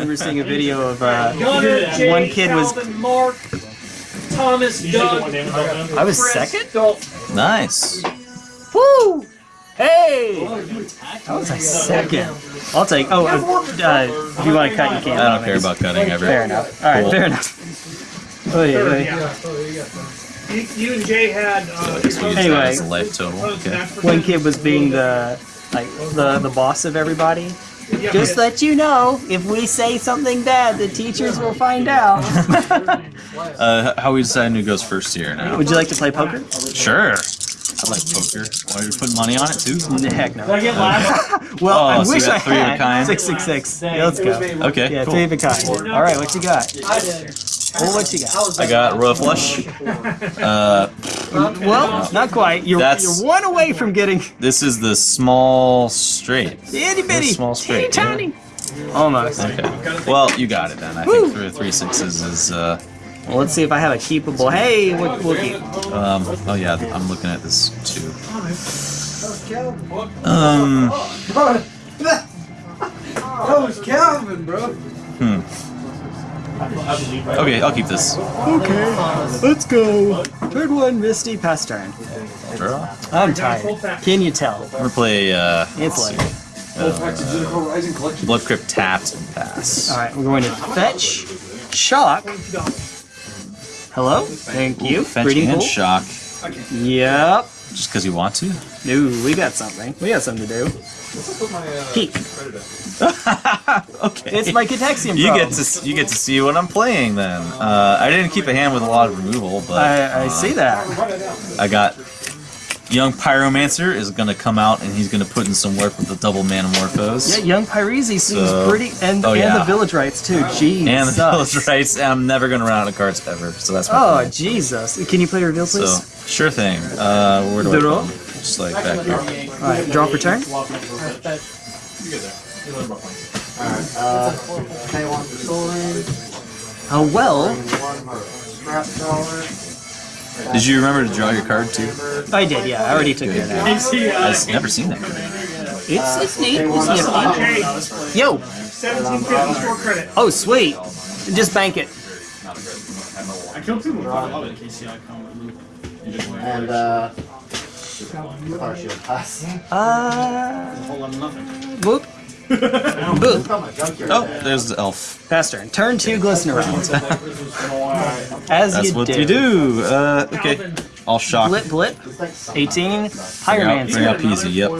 we were seeing a video of uh, Gunner, Jay, one kid was. Mark, Thomas, You take the Doug, one damage off them? I was Chris, second. Dalton. Nice. Woo! Hey! I was like second. I'll take. Oh, uh, uh, if you want to cut, you can. I don't care about cutting ever. Fair enough. All right, Cool. fair enough. Oh, yeah, Third, yeah. yeah. You, you and Jay had. Uh, Just use Anyway. that as a life total. Okay. One kid was being the like the the boss of everybody. Yeah, Just let you know, if we say something bad, the teachers will find out. Uh, how we deciding who goes first here now? Would you like to play poker? Sure. I like poker. Why are you putting money on it too? Heck Did I no. get last? Well, Oh, I so wish I three of a had. kind? Six six six. Yeah, let's go. Okay. Yeah, cool. three of a kind. All right, what you got? Well, what you got? I got royal flush. Uh, Well, not quite. You're, That's- you're one away from getting this is the small straight. itty bitty, small straight, teeny tiny. Almost. Okay. Well, you got it then. I think three, three sixes is. Uh, Well, let's see if I have a keepable. Hey, we'll, we'll keep. um, oh yeah, I'm looking at this too. Um. That was Calvin, bro. Hmm. I believe right. Okay, I'll keep this. Okay, let's go. Third one, Misty, pass turn. Draw. I'm tired. Can you tell? I'm gonna play. Uh, It's late. Collection. Blood Crypt tapped and pass. All right, we're going to fetch, shock. Hello, thank you. Fetch Breeding and pool. shock. Yep. Just because you want to? No, we got something. We got something to do. Peek. okay. It's my Catexium You get to you get to see what I'm playing then. Uh, I didn't keep a hand with a lot of removal, but I, I uh, see that. I got young pyromancer is gonna come out and he's gonna put in some work with the double manamorphose Yeah, young Pyrese seems So- pretty, and oh, and yeah. the village rites too. Jeez. and the sucks. village rites. I'm never gonna run out of cards ever, so that's my Oh plan. Jesus! Can you play reveal, So please? Sure thing. Uh, where do I Draw. put 'em? Just like back here. All right, draw for turn. Uh, pay one for. Oh well, One scrap dollar. Did you remember to draw your card too? I did. Yeah, I already took care of that. I've never seen that. card. It's it's neat. It's nifty. Jay, Yo. 1750 store credit. Oh sweet. Just bank it. I killed two more. And, uh, car shield pass. Uh. Whole lot of nothing. Whoop. Boop. Got my junkyard Oh, there's the elf. Pass turn. Turn two. Glisten around. As That's you what do. you do. Uh, okay. I'll shock. Blip blip. It's like something. 18. Bring out, Higher bring out man. Peasy. Yep.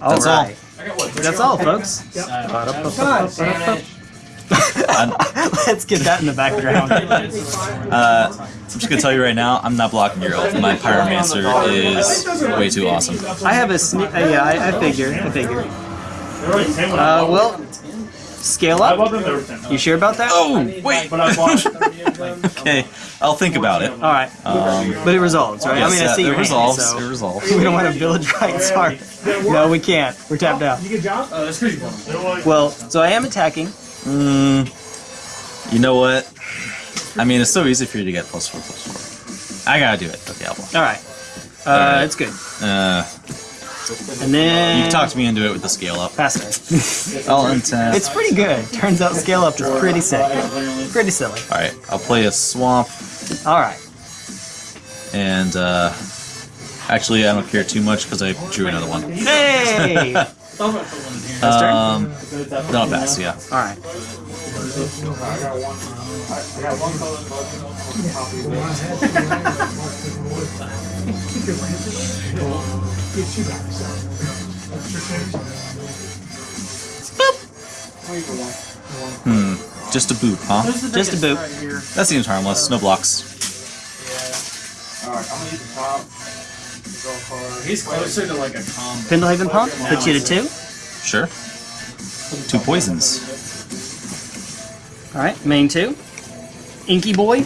All That's all. That's all, folks. Let's get that in the background. Uh, I'm just gonna tell you right now, I'm not blocking your elf. My pyromancer is way too awesome. I have a sne- uh, yeah, I, I figure. I figure. Uh, well, scale up. bought them. They were ten. You sure about that? Oh wait. But I bought. Okay, I'll think about it. All right. Um, But it resolves, right? I mean, I yes, see uh, your it hand, resolves. so It resolves. we don't want to village rites. Sorry. No, we can't. We're tapped out. You get job? Uh, that's crazy. Well, so I am attacking. Mm, you know what? I mean, it's so easy for you to get plus four, plus four. I gotta do it. Okay, I'll block. All right. Uh, Alright. it's good. Uh, And then you talked me into it with the scale up. pass turn. I'll untap. it's pretty good. Turns out scale up is pretty sick. Pretty silly. All right, I'll play a swamp, All right. and uh, actually, I don't care too much because I drew another one. Hey. Um, pass. Yeah. All right. Hmm. Just a boot, huh? Just a boop. That seems harmless. No blocks. Alright, I'm gonna use the top. Draw a card. he's closer to like a combo. Pendelhaven pump. Put you to two. Sure. Two poisons. All right. Main two. Inky boy.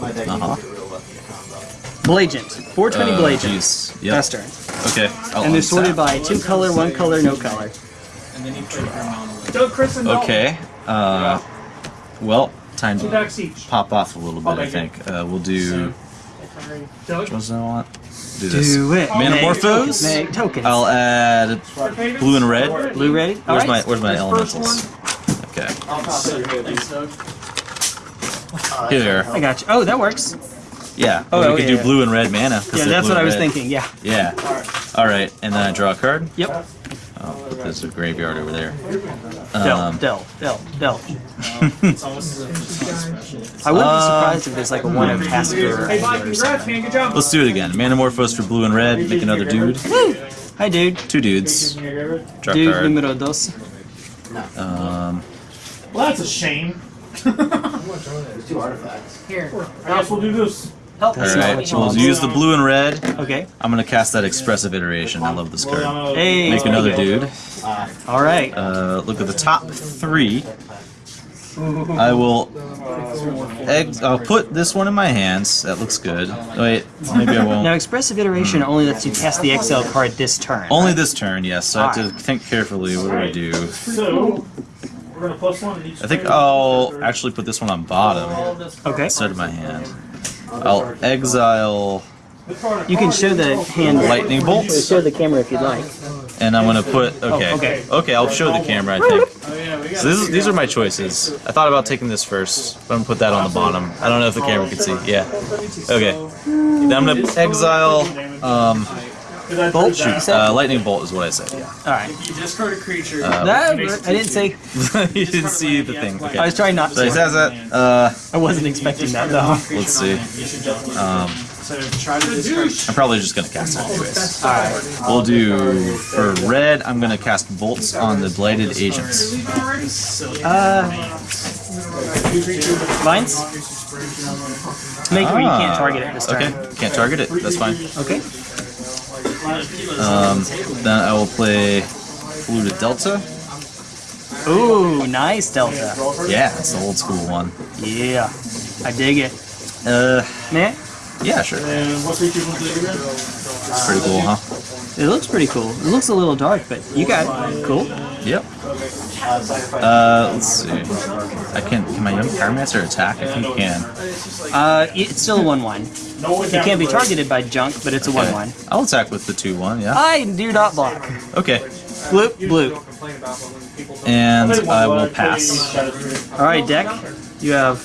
My Uh huh. Blagent. 420 Uh, Blagent. jeez. Yep. Pass turn. Okay. I'll And they're sorted by two color, one color, no color. And then you play your monolith. Doug, Chris, and Dalton. Okay. Uh, well, time to pop off a little bit. I think uh, we'll do. Doug, What was I want? Do this. Do it. Manamorphose? Make tokens. I'll add blue and red. Blue ready? All Where's right. my Where's my This first elementals? Okay. Thanks, Doug. Here. I got you. Oh, that works. Yeah. Oh, we okay, could do yeah. blue and red mana. Yeah, that's what I was red. thinking. Yeah. Yeah. All right, and then I draw a card. Yep. Oh, there's a graveyard over there. Del, Um, del, del, del. It's almost as if it's not special. I wouldn't be Uh, surprised if there's like a one of Tasker Hey, or congrats, man. Good job. Let's do it again. Manamorphose for blue and red. Make another dude. Hi, dude. Two dudes. Draw Dude card. numero dos. Um, Well, that's a shame. There's two artifacts. Here. I guess we'll do this. Help. all That's not right. what you We'll use the blue and red. Okay. I'm gonna cast that expressive iteration. I love this card. Hey. Make another dude. All right. Uh, look at the top three. I will. Egg, I'll put this one in my hands. That looks good. Wait, maybe I won't. Now, expressive iteration only lets you cast the XL card this turn. Only this turn, yes. So I have to think carefully. What do I do? So, we're gonna plus one each. I think I'll actually put this one on bottom Okay. instead of my hand. I'll exile, You can show the hand. Lightning bolts? Show the camera if you'd like. and I'm gonna put. Okay. okay. Okay, I'll show the camera. I think. So this is, these are my choices. I thought about taking this first, but I'm gonna put that on the bottom. I don't know if the camera can see. Yeah. Okay. Then I'm gonna exile. Um, Bolt shoot. uh, lightning bolt is what I said. Yeah. All right. If You discard a creature. Uh, No, I didn't say. you didn't see the thing. Okay. I was trying not So he to. says that. Uh, I wasn't expecting that though. let's see. Um, so try to discard. I'm probably just gonna cast it anyways. All right. We'll do for red. I'm gonna cast bolts on the blighted agents. Uh, vines. Make it where you can't Ah, target it this turn. Okay, can't target it. That's fine. Okay. Um, then I will play polluted delta. Ooh, nice Delta. Yeah, it's the old school one. Yeah, I dig it. Uh, Man, yeah, sure. And what creatures will do again? It's pretty cool, huh? it looks pretty cool. It looks a little dark, but you got it. Cool. Yep. Uh, let's see. I can. Can my young pyromancer attack? I think he can. Uh, it's still a one-one. It can't be targeted by junk, but it's a Okay. one-one. I'll attack with the two one. Yeah. I do not block. Okay. Bloop, bloop. And I will pass. All right, deck. You have.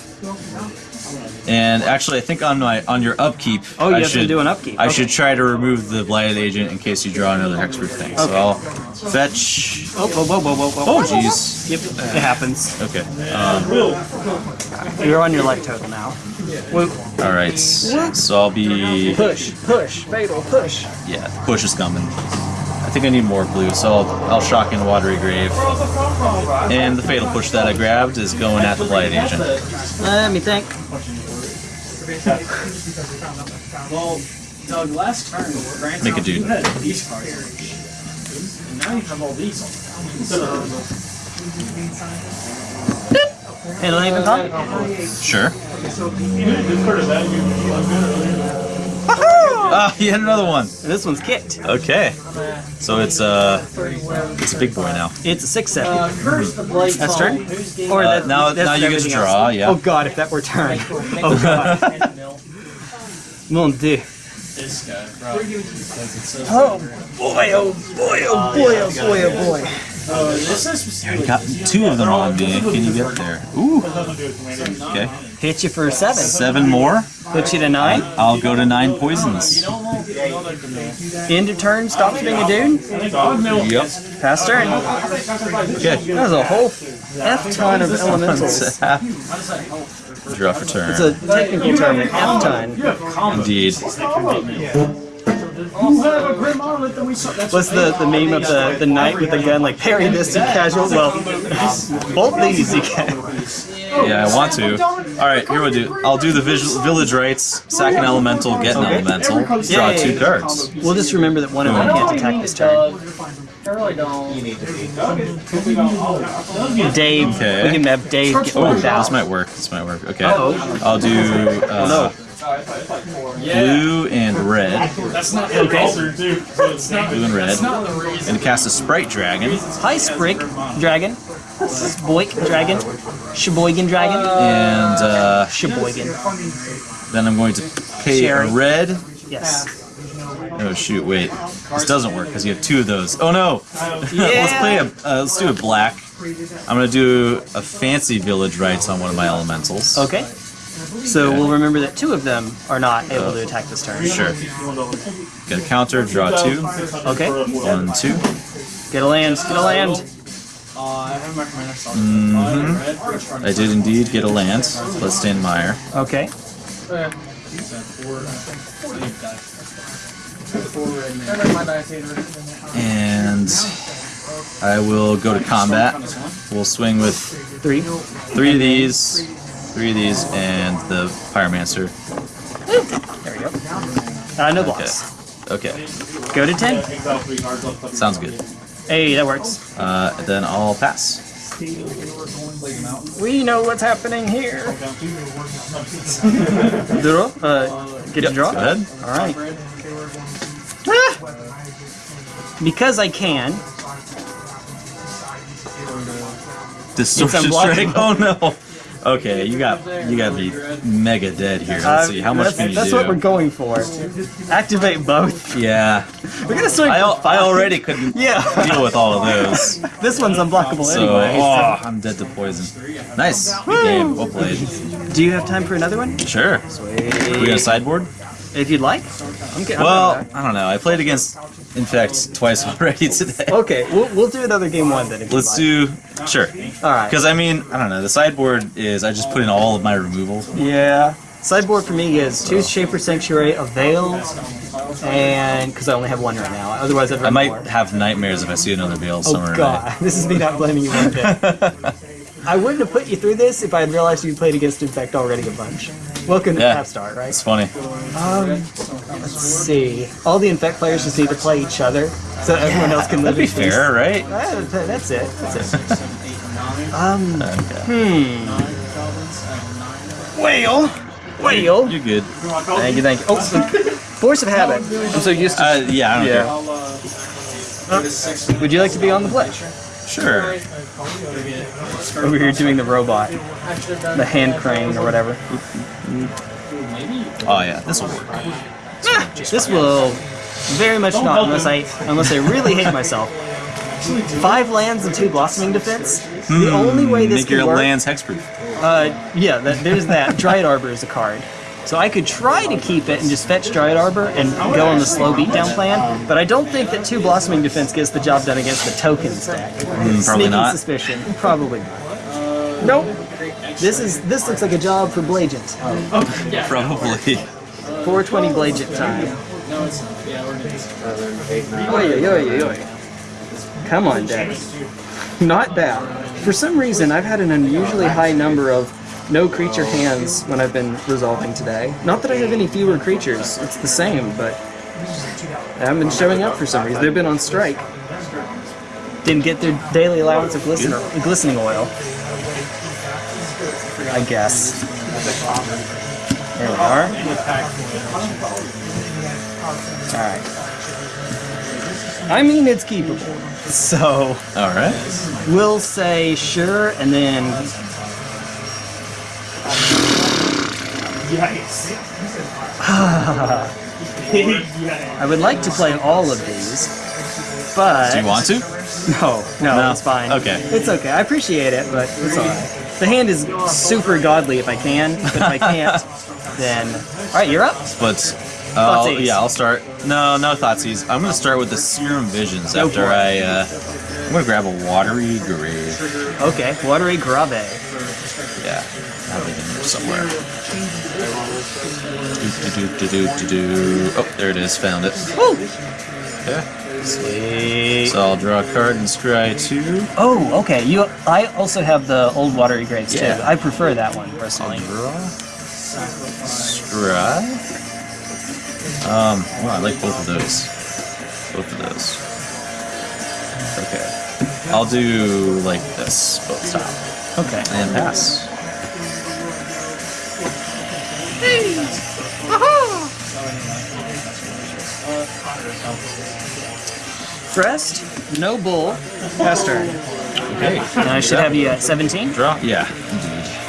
And actually, I think on my on your upkeep, Oh, you I have to should do an upkeep. I Okay. should try to remove the blighted agent in case you draw another hexproof thing. Okay. So I'll fetch. Oh, whoa, whoa, whoa, whoa, whoa. Oh, jeez. Yep, it happens. Okay. Um, You're on your life total now. Whoop. all right. So I'll be Push, push, fatal, push. yeah. Push is coming. I think I need more blue, so I'll, I'll shock in watery grave. And the fatal push that I grabbed is going at the blighted agent. Let me think. Well, Doug, last turn, Grant, Make a dude. you had these cards. And now you have all these. Pendelhaven pump. Sure. Ah, you had another one. This one's kicked. Okay. So it's uh, it's a big boy now. It's a six seven. That's That's turn. Or Uh, that, now- that's now you get to draw, else. yeah. Oh god, if that were turn. Oh god. Mon dieu. This guy, bro. Oh boy, oh boy, oh boy, oh boy, oh boy. Oh, this is got two of them on me. Can you get there? Ooh. Okay. Hit you for a seven. Seven more. Put you to nine. I'll go to nine poisons. End of turn, stops being a dude. Yep. Pass turn. Okay. That was a whole F ton of elementals. Draw for turn. It's a technical term, an F ton. Indeed. What's the, the meme of the, the knight with the gun, like parry this and casual? Well, both these you can. Yeah, I want to. All right, here we'll do. I'll do the visual, village rites. Sack an elemental, get an elemental. Draw Yeah, yeah, two yeah. cards. We'll just remember that one of them can't attack this turn. I really don't. Dave, Okay. we can have Dave get Oh, out. this might work. This might work. Okay. Uh-oh. I'll do uh, no. Blue and red. That's not the Okay. reason. Blue and red. it's not the. And cast a sprite dragon. Hi, Sprig Dragon. Boik Dragon. Sheboygan Dragon. And uh, Sheboygan. then I'm going to pay Sherry. a red. Yes. Oh shoot! Wait, this doesn't work because you have two of those. Oh no! Yeah. let's play a. Uh, let's do a black. I'm gonna do a fancy village rites on one of my elementals. Okay. So we'll remember that two of them are not able to attack this turn. Sure. Get a counter, draw two. Okay. One, two. Get a land. Get a land. Uh, I have my commander stock. Mhm. I did indeed get a land. Bloodstained Mire. Okay. Okay. Four red man. My dice hater. And I will go to combat. We'll swing with Three. three of these, three of these, and the Pyromancer. There we go. Uh, no blocks. Okay, Go to ten. sounds good. Hey, that works. Uh, then I'll pass. We know what's happening here. Draw. Uh, get a draw. Go ahead. All right. Ah! Because I can. Distortion strike. Oh no. Okay, you got you got me mega dead here. Let's see how much that's, can you That's do. what we're going for. Activate both. yeah, We're gonna swing. I, I already couldn't Yeah. deal with all of those. This one's unblockable So anyway. oh, I'm dead to poison. Nice, good game, well played. Do you have time for another one? Sure. We got a sideboard? If you'd like. I'm. Well, I don't know. I played against Infect twice already today. Okay, we'll, we'll do another game one then. Let's do sure. All right. Because I mean, I don't know. The sideboard is I just put in all of my removal. Yeah. Sideboard for me is two Shaper Sanctuary, a Veil, and because I only have one right now. Otherwise, I'd I might more. have nightmares if I see another veil somewhere. Oh somewhere. god, this is me not blaming you one bit. I wouldn't have put you through this if I had realized you played against Infect already a bunch. Welcome to Yeah. Half Start, right? It's funny. Let's see. All the Infect players just need to play each other so everyone else can live That'd be in peace. fair, right? Uh, That's it. That's it. um, Okay. whale. Whale. You're good. Thank you, thank you. Oh, force of habit. I'm so used to. Uh, yeah, I don't Yeah. I'll, uh, Would you like to be on the pledge? Care. Sure. Over here doing the robot, the hand crane or whatever. Mm-hmm. Oh yeah, this will work. Ah, this will very much not, unless I unless I really hate myself. Five lands and two blossoming defense. The hmm. only way this Make your work. lands hexproof. Uh, yeah, that, there's that. Dryad Arbor is a card. So I could try to keep it and just fetch Dryad Arbor and go on the slow beatdown plan, but I don't think that two Blossoming Defense gets the job done against the token stack. Mm, probably Sneaking not. suspicion. Probably not. Nope. This is this looks like a job for Blagent. Probably. 420 Blagent time. no, it's yeah, we're oy. Come on, Daddy. Not that. For some reason, I've had an unusually high number of no creature hands when I've been resolving today. Not that I have any fewer creatures, it's the same, but they haven't been showing up for some reason. They've been on strike. Didn't get their daily allowance of glisten glistening oil. I guess. There we are. Alright. I mean, it's keepable. So, All right. we'll say sure, and then Yikes. I would like to play all of these, but Do you want to? No, no, No? it's fine. Okay. it's okay. I appreciate it, but it's alright. The hand is super godly if I can, but if I can't, then all right, you're up. But uh, I'll- yeah, I'll start. No, no Thoughtseize. I'm gonna start with the Serum Visions Go after for. I. Uh, I'm gonna grab a Watery Grave. Okay, watery grave. Yeah, I have it in there somewhere. Do, do, do, do, do, do. Oh, there it is. Found it. Woo! Okay. Sweet. So I'll draw a card and scry two. Oh, okay. You. I also have the old watery graves too. Yeah. I prefer that one personally. Draw. Scry. Um, well, I like both of those. Both of those. Okay. I'll do like this, both style. Okay. And pass. Crest, no bull, pass turn. Okay. And I should have you at 17. Draw? Yeah.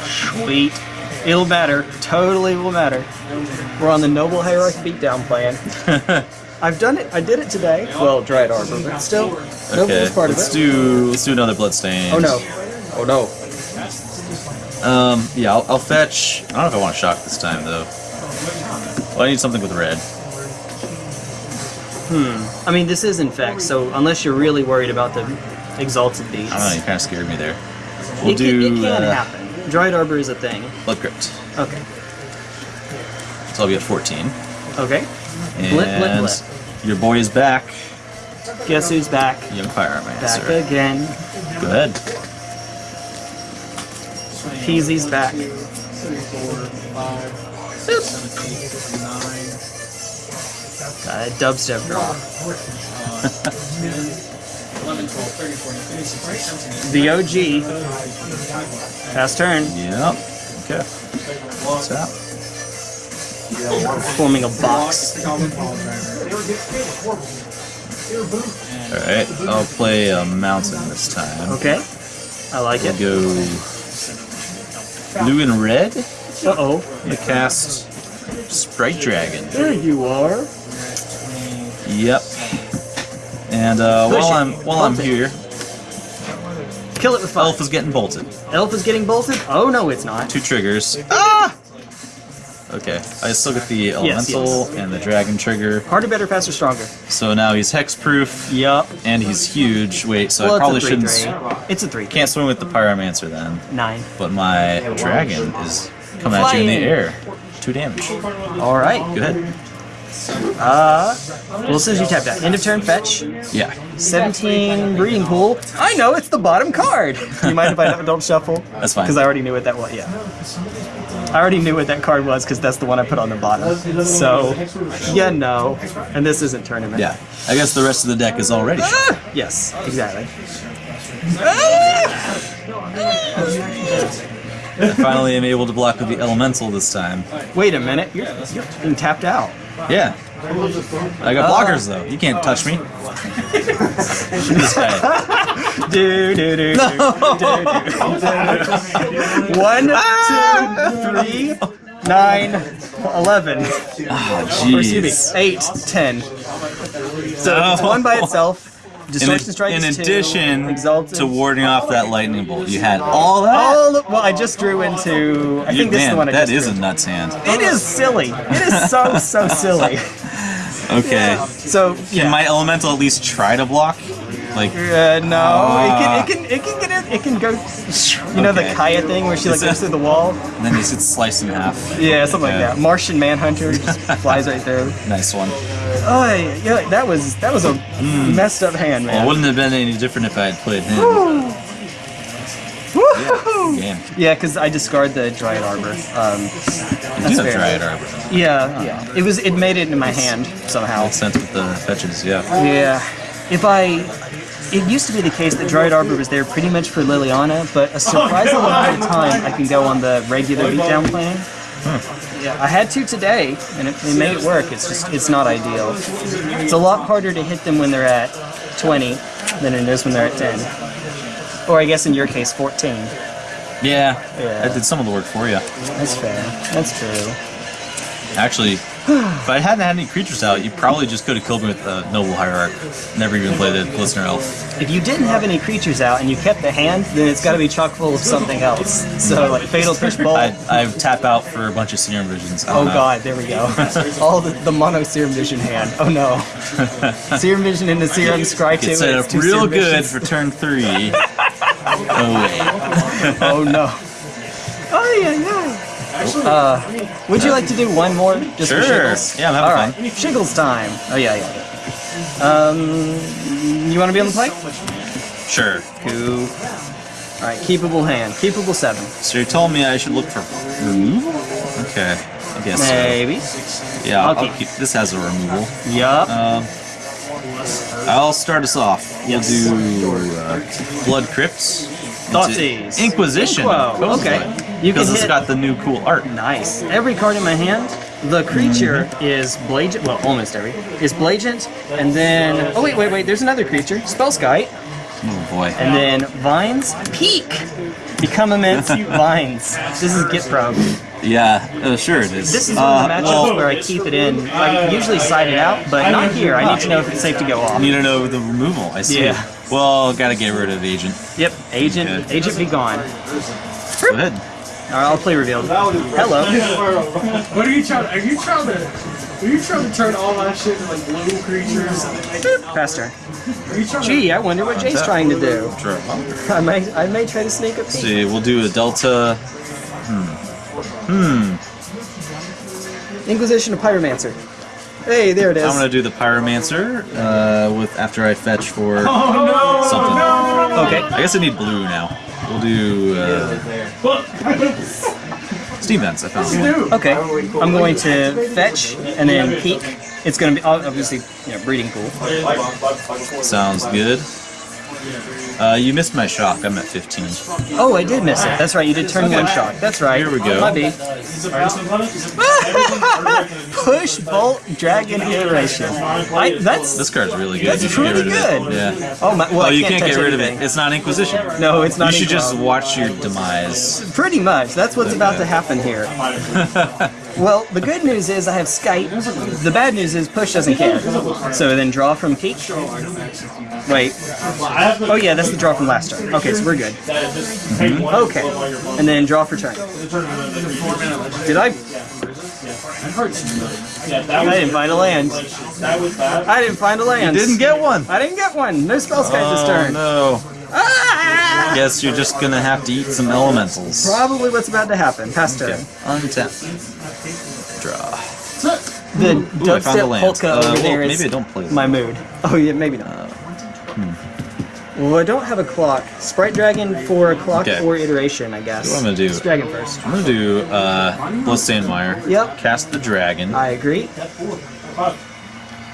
Sweet. It'll matter. Totally will matter. We're on the Noble Hierarch beatdown plan. I've done it. I did it today. Well, Dryad Arbor, but still, nope, Okay, it's part let's it. do let's do another bloodstain. Oh no. Oh no. Um, yeah, I'll, I'll fetch. I don't know if I want to shock this time though. Well, I need something with red. Hmm. I mean, this is infect, so unless you're really worried about the exalted beats, I don't know. You kind of scared me there. We'll it, do can, it can uh, happen. Dryad Arbor is a thing. blood crypt. Okay. So I'll be at 14. Okay. And Blip, blip, blip. your boy is back. Guess who's back? Young Fire Back Master. again. Go ahead. Peasy's back. Uh, dubstep drop. 11, 12, 30, 40, 50, 60, 70, The OG. Pass turn. Yep. Okay. What's that? Forming a box. Alright, I'll play a mountain this time. Okay. I like We'll it. go blue and red. Uh oh. I'm gonna cast Sprite Dragon. There you are. Yep. And uh, while. I'm while I'm it. here, Kill it with fire. Elf is getting bolted. Elf is getting bolted? Oh no, it's not. Two triggers. Ah! Okay, I still get the elemental yes. and the dragon trigger. Harder, better, faster, stronger. So now he's hexproof Yup. and he's huge. Wait, so well, I probably shouldn't. three, s- three. It's a three. Can't swim with the pyromancer then. Nine. But my dragon is coming at you in the air. Two damage. All right. Go ahead. Uh, well, as soon as you tap that, end of turn fetch. Yeah. 17 breeding pool. I know it's the bottom card. You mind if I don't shuffle? That's fine. Because I already knew what that was. Yeah. I already knew what that card was because that's the one I put on the bottom. So, yeah, no. And this isn't tournament. Yeah. I guess the rest of the deck is already. Ah! Yes, exactly. Finally I finally am able to block with the elemental this time. Wait a minute. You're, you're being tapped out. Yeah. I got blockers though. You can't touch me. This guy. Do, do, do, two, three, nine, eleven. Oh, Or excuse me, jeez. eight, ten. So it's one by oh. itself. In, Distortion strike in is two. addition Exalted. to warding off that lightning bolt, you had all that. All of- well, I just drew into. I You- think this is man, the one I that is a nuts hand. It is silly. It is so so silly. Okay. So yeah. Can my elemental at least try to block? Like, Uh, no, Ah. it can it can it can get it. It can go. You know the Kaya thing where she like goes through the wall. and then you should slice in half. Yeah, something Okay. like that. Martian Manhunter just flies right through. Nice one. Oh yeah, that was that was a messed up hand, Well, man. it wouldn't have been any different if I had played him. Woo! Game. Yeah, because I discard the Dryad Arbor. Um, that's fair. Dryad Arbor. Yeah, yeah. It was it made it in my hand somehow. Makes sense with the fetches, yeah. Yeah. If I it used to be the case that Dryad Arbor was there pretty much for Liliana, but a surprising amount of time I can go on the regular beatdown plan. Yeah, I had to today, and it, it made it work. It's just it's not ideal. It's a lot harder to hit them when they're at 20 than it is when they're at 10. Or I guess in your case, 14. Yeah, Yeah. I did some of the work for you. That's fair. That's true. Actually, if I hadn't had any creatures out, you probably just could have killed me with the Noble Hierarch. Never even played the Glistener Elf. If you didn't have any creatures out and you kept the hand, then it's got to be chock full of something else. So like Fatal Push Bolt. I, I tap out for a bunch of Serum Visions. Oh know. god, there we go. All the, the mono Serum Vision hand. Oh no. Serum Vision into Serum, Scry 2. Get set up real good for turn three. oh wait. Oh no. Oh yeah, yeah. Uh, would you like to do one more? Just for Sure. shiggles? Yeah, I'm having All fun. right. Shiggles time. Oh yeah, yeah. Um, you want to be on the play? Sure. Cool. All right, keepable hand. Keepable seven. So you're telling me I should look for removal? Okay. I guess so. Maybe. Yeah, I'll, I'll keep. This has a removal. Yup. Um, I'll start us off. Yes. We'll do uh, Blood Crypts. Inquisition. Inquo, okay. You can Because it's hit- got the new cool art. Nice. Every card in my hand, the creature Mm-hmm. is Blagent. Well, almost every is Blagent, and then oh wait, wait, wait. There's another creature, Spellskite. Oh boy. And then vines, peak. Become immense, vines. This is Git Probe. Yeah, uh, sure it is. This is one uh, of the matchups well, where I keep it in. I usually side it out, but not here. I need to know if it's safe to go off. You don't know the removal. I see. Yeah. Well, gotta get rid of agent. Yep, agent, Okay. agent be gone. Go ahead. All right, I'll play revealed. Hello. What are you trying? Are you trying to? Are you trying to turn all that shit into like blue creatures? And Faster. are you trying Gee, I wonder what Jay's trying to do. Sure. I may, I may try to sneak a peek. see, we'll do a delta. Hmm. Hmm. Inquisition of Pyromancer. Hey, there it is. I'm gonna do the pyromancer uh, with after I fetch for Oh something. Okay. I guess I need blue now. We'll do uh, steam vents. I found one. Okay. I'm going to fetch and then peek. It's going to be obviously, you know, breeding pool. Sounds good. Uh, you missed my shock. I'm at 15. Oh, I did miss it. That's right. You did turn one shock. That's right. Here we go. B. Push bolt dragon iteration. I, that's This card's really good. That's you should get pretty good. Yeah. oh my. Well, Oh, you can't, can't get rid anything. of it. It's not Inquisition. No, it's not. You should just watch your demise. Pretty much. That's what's about to happen here. Well, the good news is I have Skype. The bad news is Push doesn't care. So then draw from Peak. Wait. Oh yeah, that's the draw from last turn. Okay, so we're good. Okay. And then draw for turn. Did I? I didn't find a land. I didn't find a land. Didn't get one. I didn't get one. No Spellskite this Oh turn. no. Ah! Guess you're just gonna have to eat some elementals. Probably what's about to happen. Pass turn. Untap. Draw. The Ooh, dubstep polka Uh, over well, there is maybe I don't play my mood. Oh yeah, maybe not. Uh, Well, I don't have a clock. Sprite Dragon for a clock Okay. or iteration, I guess. What I'm gonna do- It's Dragon first. I'm gonna do uh, Bloodstained Yep. Cast the dragon, I agree.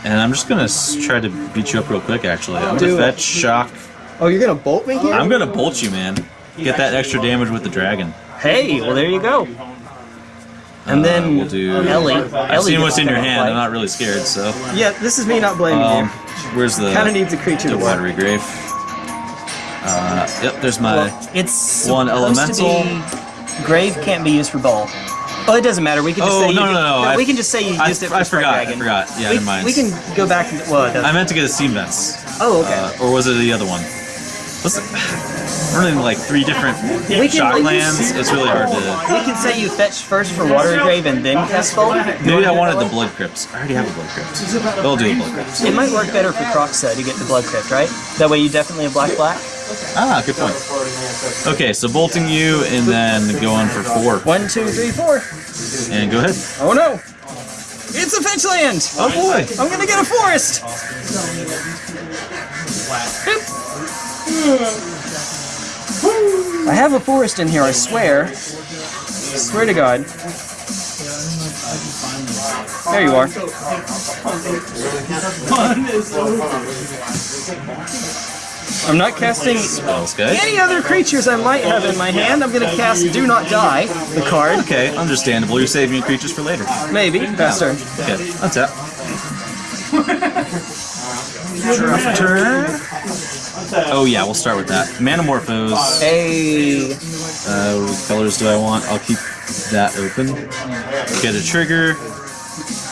and I'm just gonna try to beat you up real quick. Actually, I'm Do gonna it. fetch shock. Oh, you're gonna bolt me here? I'm gonna bolt you, man. Get that extra damage with the dragon. Hey, well there you go. And Uh, then we'll do. Ellie. I've Ellie seen what's in your hand. play. I'm not really scared. So, Yeah, this is me not blaming um, you. where's the Kind of needs a creature the to watery grave? Uh, yep. There's my. Well, it's one to elemental. Grave can't be used for bowl. Oh, it doesn't matter. We can just Oh, say no, you, no, no, I- we can just say you I- it for I forgot, I forgot. Yeah, we, never mind. We can go back. And, well, it doesn't- I meant to get a steam vents. oh, okay. Uh, or was it the other one? What's it? We're running like three different We can- shock can- lands. It's really hard to. we can say you fetch first for Water Grave and then cast Bolt. Maybe I wanted the blood crypts. I already have a blood crypt. We'll do the blood crypts. It might work better for Crocs though to get the Blood Crypt, right? That way you definitely have black black. Ah, good point. Okay, so bolting you and then going for four. One, two, three, four. And go ahead. Oh no! It's a fetch land! Oh boy. I'm gonna get a forest! I have a forest in here, I swear. Swear to God. There you are. I'm not casting Spells, okay. any other creatures I might have in my hand. I'm gonna cast Do Not Die, the card. Okay, understandable. You're saving your creatures for later. Maybe. Pass turn. Okay, untap. Draw for turn. Oh yeah, we'll start with that. Manamorphose. Hey. Uh, what colors do I want? I'll keep that open. Get a trigger.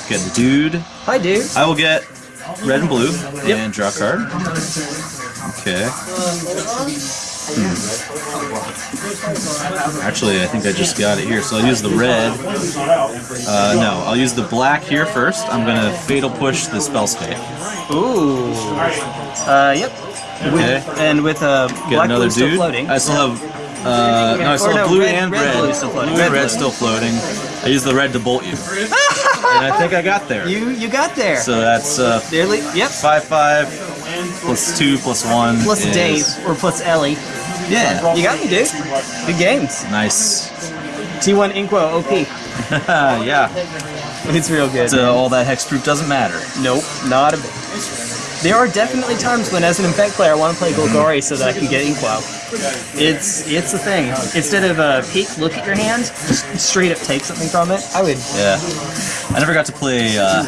Get a dude. Hi, dude. I will get red and blue and draw a card. Okay. Hmm. Actually, I think I just got it here, so I'll use the red. Uh, no, I'll use the black here first. I'm gonna fatal push the Spellskite. Ooh. Uh, yep. Okay. And with uh, Get black another blue still dude. floating. I still have. Uh, no, I still have no, blue red- and red red. blue still floating. Blue Red and red still floating. I use the red to bolt you, and I think I got there. You you got there. So that's uh, Nearly. Yep. five five plus two plus one Plus is- Dave or plus Ellie. Yeah. You got me, dude. Good games. Nice. T1 Inquo OP. yeah. It's real good. So all that hexproof doesn't matter. Nope, not a bit. There are definitely times when, as an Infect player, I want to play Golgari so that I can get Inkwell. It's it's a thing. Instead of a peek, look at your hand, just straight up take something from it. I would. Yeah. I never got to play uh,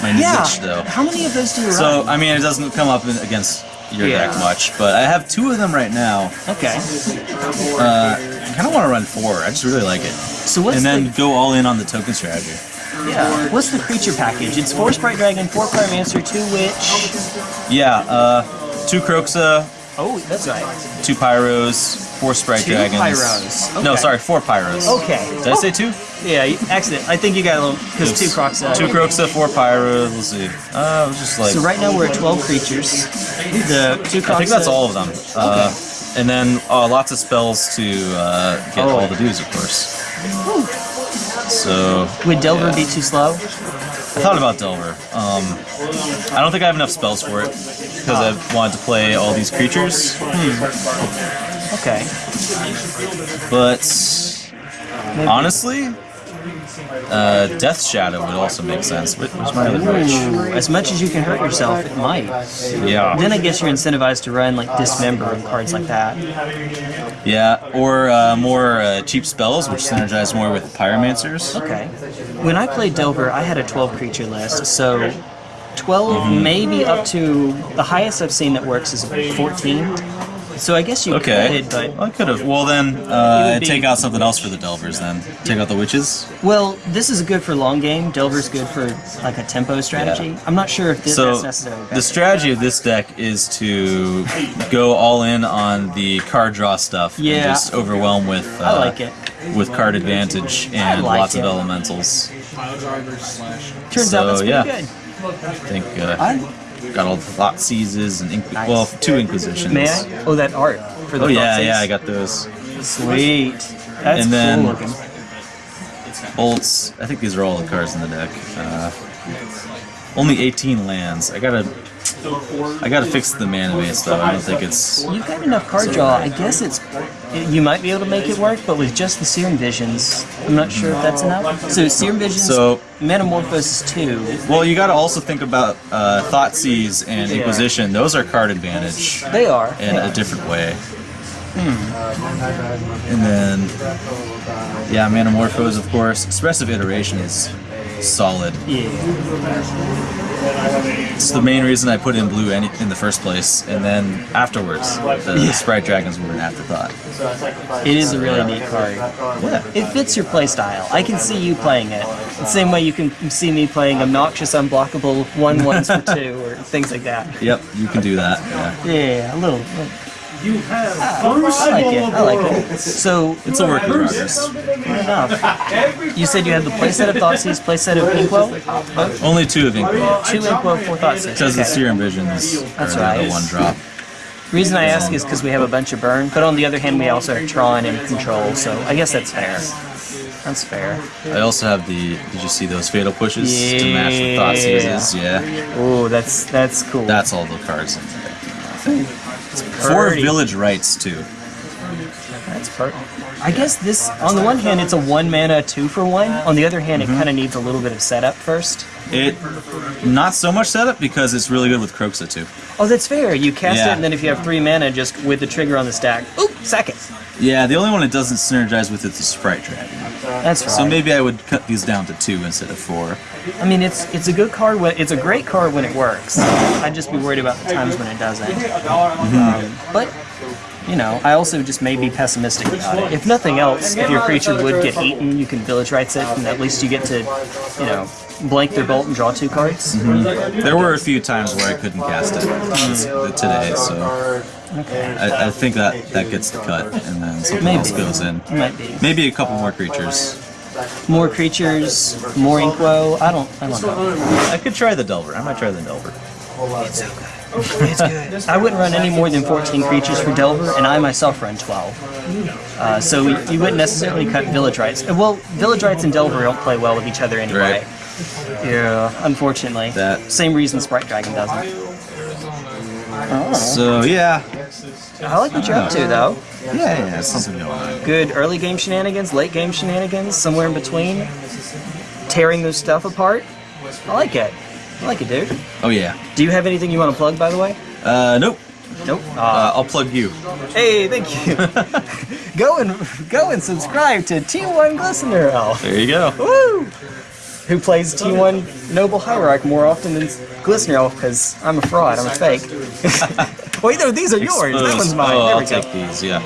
my Yeah. Lich though. How many of those do you run? So? I mean, it doesn't come up in, against your Yeah. deck much, but I have two of them right now. Okay. Uh, I kind of want to run four. I just really like it. So what's and then the go all in on the token strategy. Yeah? What's the creature package? It's four Sprite Dragon, four Pyromancer, two Witch. Yeah, uh, two Kroxa, Oh, that's right. two Pyros, four Sprite Two Dragons. Pyros. No, sorry, four Pyros. Okay. Did I say two? Yeah, you- accident. I think you got a little because two uh, Two Kroxa, four Pyros. Let's see. Uh, it was just like. So right now we're at 12 creatures. The two Crocs. I think that's all of them. Uh, and then uh, lots of spells to uh, get Oh. all the dudes, of course. So Would Delver be too slow? I thought about Delver. Um, I don't think I have enough spells for it because I wanted to play all these creatures. Okay. But Maybe. honestly, uh, Death Shadow would also make sense. My other? Ooh, as much as you can hurt yourself, it might. Yeah, Then I guess you're incentivized to run like Dismember and cards like that. yeah, or uh, more uh, cheap spells, which synergize more with Pyromancers. Okay. When I played Delver, I had a 12 creature list, so 12 Mm-hmm. maybe up to the highest I've seen that works is 14. So I guess you Okay, could, but I could have. Well, then uh, be- take out something else for the Delvers. Then take out the witches. well, this is good for long game. Delver's good for like a tempo strategy. I'm not sure if this, So necessarily the strategy of this deck is to go all in on the card draw stuff and just overwhelm with uh, I like it. with card advantage and like lots it. of elementals. Pile drivers slash. Turns out so, that's pretty yeah. good. I think uh, I, got all the thought seizes and Inqui- Nice. well two inquisitions. may I? Oh, that art for the Oh yeah, yeah, I got those Sweet. That's And then- cool looking. bolts. I think these are all the cards in the deck. Uh, only 18 lands. I gotta, I gotta fix the mana base though. I don't think it's. You've got enough card draw. I guess it's you might be able to make it work, but with just the Serum Visions, I'm not sure if that's enough. So Serum Visions, So- Metamorphosis two. Well, you got to also think about uh, Thoughtseize and. Inquisition. Those are card advantage They are. in yeah. a different way. And then, yeah, Manamorphose, of course. Expressive Iteration is solid. Yeah. It's the main reason I put in blue any, in the first place. And then afterwards, the Sprite Dragons were an afterthought. It is a really neat card. Yeah. It fits your playstyle. I can see you playing it. The same way you can see me playing obnoxious, unblockable one ones for two or things like that. Yep, you can do that. Yeah. Yeah, a little. little You have ah, I like it. I like it. So It's a work in progress. Fair enough. You said you had the playset of Thoughtseize, playset of Inkwell? Only two of Inquisition. Two Inkwell, four Thoughtseize. Because the Okay. Serum Visions That's are right. the one drop. reason I ask is because we have a bunch of burn, but on the other hand, we also have Tron and Control, so I guess that's fair. That's fair. I also have the. Did you see those fatal pushes to match the thought Yeah. seizes? Yeah, Ooh, that's that's cool. that's all the cards in there. Four village rites too. That's per. I guess this, on the one hand, it's a one mana two for one. On the other hand, Mm-hmm. it kind of needs a little bit of setup first. It not so much setup because it's really good with Kroxa too. Oh, that's fair. You cast it, and then if you have three mana, just with the trigger on the stack, oop, sack it. Yeah, the only one it doesn't synergize with is the Sprite Dragon. That's right. So maybe I would cut these down to two instead of four. I mean, it's it's a good card. When, it's a great card when it works. I'd just be worried about the times when it doesn't. Um, but you know, I also just may be pessimistic about it. If nothing else, if your creature would get eaten, you can village rites it, and at least you get to, you know, blank their bolt and draw two cards. Mm-hmm. There were a few times where I couldn't cast it mm-hmm. today, so I, I think that that gets the cut, and then something Maybe. else goes in. Might be Maybe a couple more creatures. more creatures, more inkwell. I don't, I don't know. I could try the Delver. I might try the Delver. It's good. I wouldn't run any more than 14 creatures for Delver, and I myself run 12. Uh, so we, you wouldn't necessarily cut Village Rites. Uh, Well, Village Rites and Delver don't play well with each other anyway. Right. Yeah, unfortunately. That- Same reason Sprite Dragon doesn't. So yeah, I like what you're up to, though. yeah, yeah, something going on. Good early game shenanigans, late game shenanigans, somewhere in between. Tearing those stuff apart. I like it. I like it, dude. Oh yeah. Do you have anything you want to plug, by the way? Uh, nope. Nope. Uh, I'll plug you. Hey, thank you. go and go and subscribe to T1 Glistener Elf, There you go. woo, who plays T1 Noble Hierarch more often than Glistener Elf because I'm a fraud. I'm a fake. Wait, no, these are yours. That one's mine. Oh, there I'll we go. take these. Yeah.